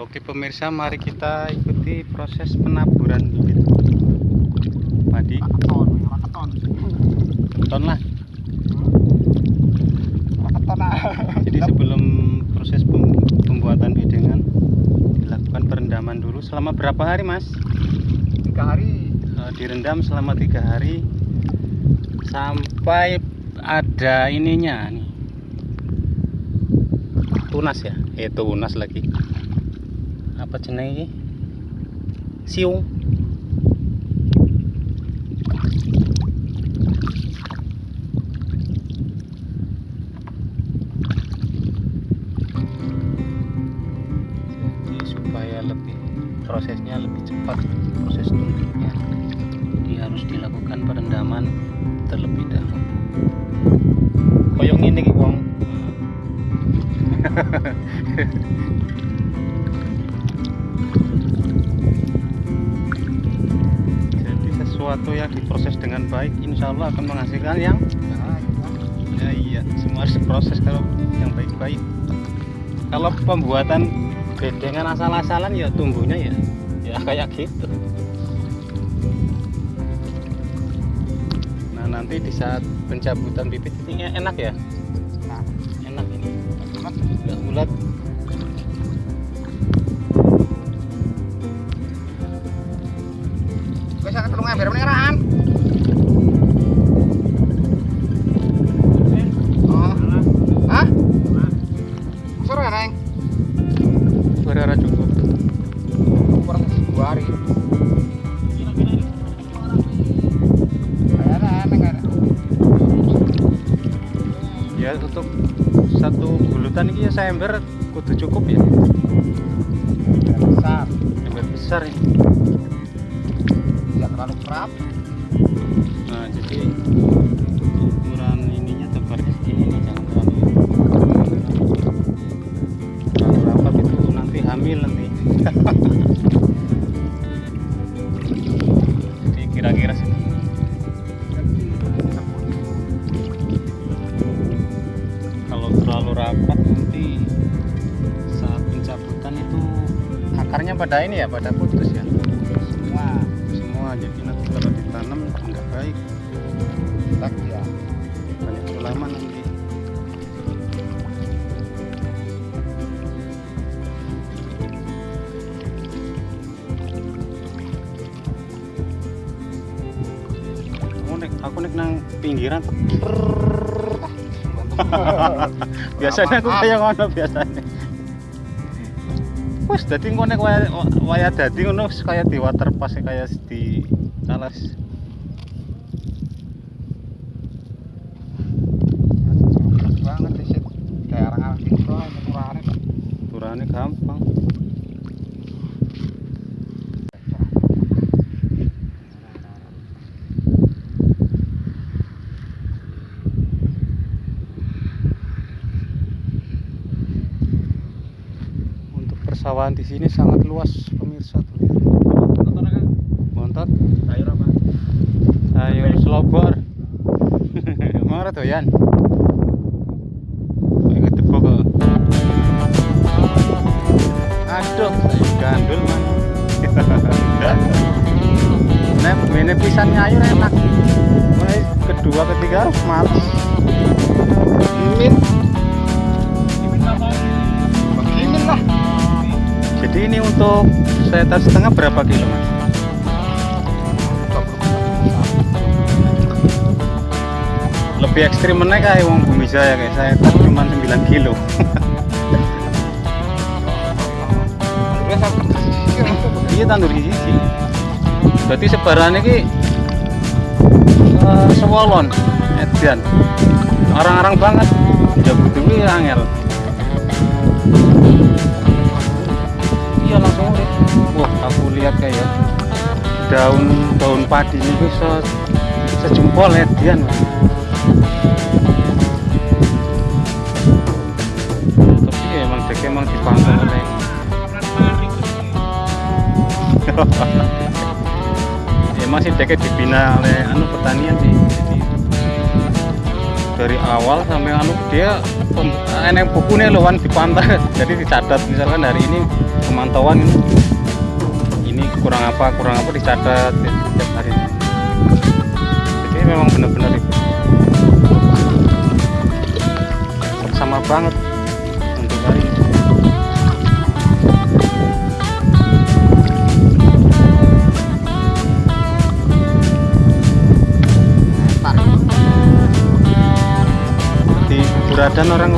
Oke pemirsa, mari kita ikuti proses penaburan bibit padi. Keton, lah. Keton ah. Jadi sebelum proses pem- pembuatan bidengan dilakukan perendaman dulu selama berapa hari mas? tiga hari Eh, direndam selama tiga hari sampai ada ininya nih tunas ya eh tunas lagi apa jenenge siung. Jadi supaya lebih prosesnya lebih cepat proses tumbuhnya dia harus dilakukan perendaman terlebih dahulu. Koyong ini wong sesuatu yang diproses dengan baik insya Allah akan menghasilkan yang ya iya. Semua harus diproses kalau yang baik-baik. Kalau pembuatan bedengan asal-asalan ya tumbuhnya ya ya kayak gitu. Nah nanti di saat pencabutan bibit ini enak ya? Enak. Ini. Bulat nggak meneh raan oh. Hah? Sore neng? Berara cukup. Kurang dua hari. Kayaknya neng ada. ya untuk satu bulutan ini ya saya ember kudu cukup ya. Besar. Ember besar ini. tidak terlalu kerap. Nah jadi ukuran ininya tebarnya segini nih jangan terlalu terlalu rapat itu nanti hamil nanti jadi kira-kira segini kalau terlalu rapat nanti saat pencabutan itu akarnya pada ini ya pada putus ya jadi nanti kalau ditanam nggak baik. Tak ya. Banyak ulama nanti. Aku nek aku nek nang pinggiran. Biasanya aku kayak ngono biasanya wes dadi engko nek waya dadi ngono wis kaya di waterpass kaya di alas. Banget situ kayak orang arah gitu turane gampang persawahan di sini sangat luas pemirsa. Tuh lihat. montot. Sayur apa? Sayur selobor. Mana doyan Ayo tepuk kok. Aduh gandul man nah ini pisannya ayo enak. Mulai kedua ketiga males. Mimin ini untuk seter setengah berapa kilo mas? Lebih ekstrim mana kayak wong bumi saya kayak saya tak cuma 9 kilo. Iya tandur di sisi. Berarti sebarannya ki eh, sewolon edian orang-orang banget. Ya butuh angel iya langsung urip. Wah aku lihat kayak daun daun padi ini se sejempol edian tapi ya emang dek emang dipanggang oleh ya masih deket dibina oleh anu pertanian sih dari awal sampai anu dia enek bukunya loh Wan, di pantai jadi dicatat misalkan hari ini pemantauan ini. Ini kurang apa kurang apa dicatat setiap hari. Jadi memang benar-benar sama banget untuk hari ini buradan orang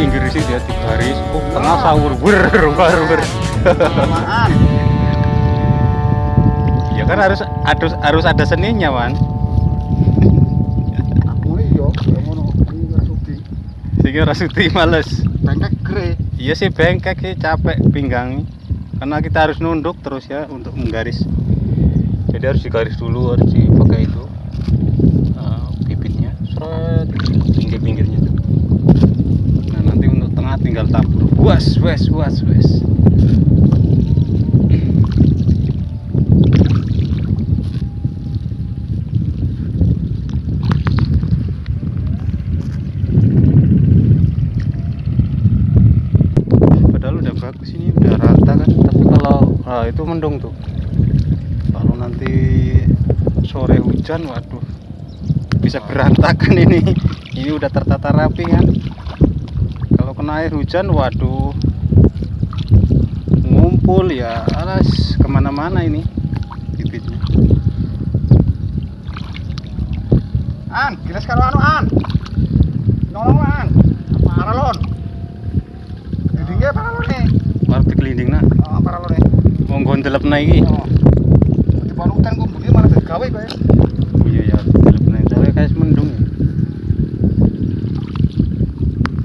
pinggir sih dia di baris oh tengah sahur. Ber ber ya kan harus harus harus ada seninya man ya rasuki. sehingga rasuti males. Bengkek gere. iya sih bengkek sih capek pinggang. Karena kita harus nunduk terus ya untuk menggaris. Jadi harus digaris dulu harus dipakai itu eh, bibitnya seret pinggir-pinggirnya tuh nah nanti untuk tengah tinggal tabur. Was wes was wes. Padahal udah bagus ini udah rata kan? Tapi kalau ah, itu mendung tuh. Kalau nanti sore hujan waduh bisa berantakan ini. Ini udah tertata rapi kan kena air hujan waduh ngumpul ya alas ke mana-mana ini bibitnya An, gilas karo anu an. Nolong an. Paralon. Jadi nggih paralon nih. baru dikelinding nah Oh, paralon nih. mau gondelep naik Oh. Di kok bunyi malah kowe. iya ya gelap naik soalnya kayak mendung ya.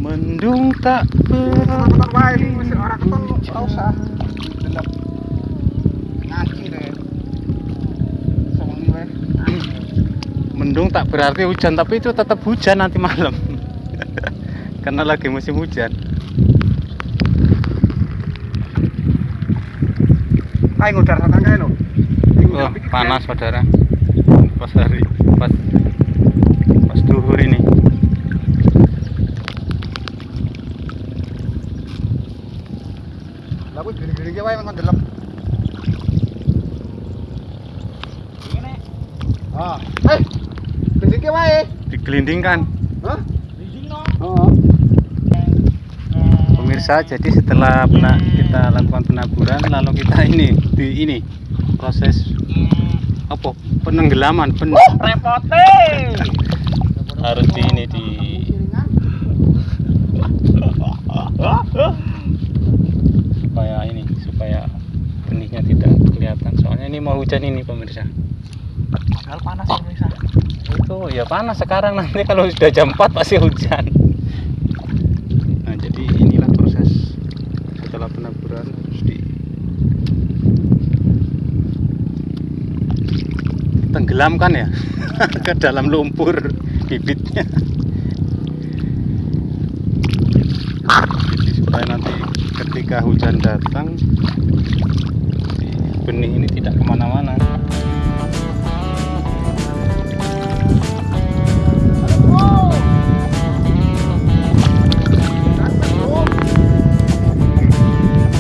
mendung tak ber Ketok wae iki wis ora keton ora usah. Delep. Ngaji deh. Sewengi wae. mendung tak berarti hujan tapi itu tetap hujan nanti malam karena lagi musim hujan. Wah, panas saudara pas hari pas pas duhur ini Kuwi gini-gini wae men delep. Ngene. Ah, eh. Gini wae. digelindingkan Hah? Oh. pemirsa jadi setelah pena- kita lakukan penaburan lalu kita ini di ini proses apa penenggelaman pen Repote. harus di ini di supaya ini supaya benihnya tidak kelihatan soalnya ini mau hujan ini pemirsa. Hal panas ya, Misa. itu ya panas sekarang. Nanti kalau sudah jam 4 pasti hujan. Nah jadi inilah proses setelah penaburan. Harus di tenggelamkan ya? Ke dalam lumpur bibitnya. Jadi supaya nanti ketika hujan datang benih ini tidak ke mana-mana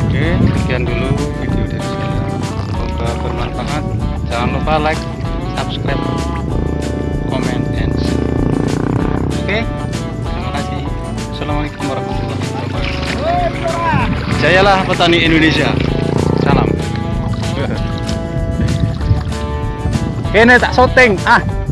Oke, sekian dulu video dari saya. Semoga bermanfaat. Jangan lupa like, subscribe, comment, and share. Oke, terima kasih. Assalamualaikum warahmatullahi wabarakatuh. Jayalah petani Indonesia. Ini tak syuting. Ah. À,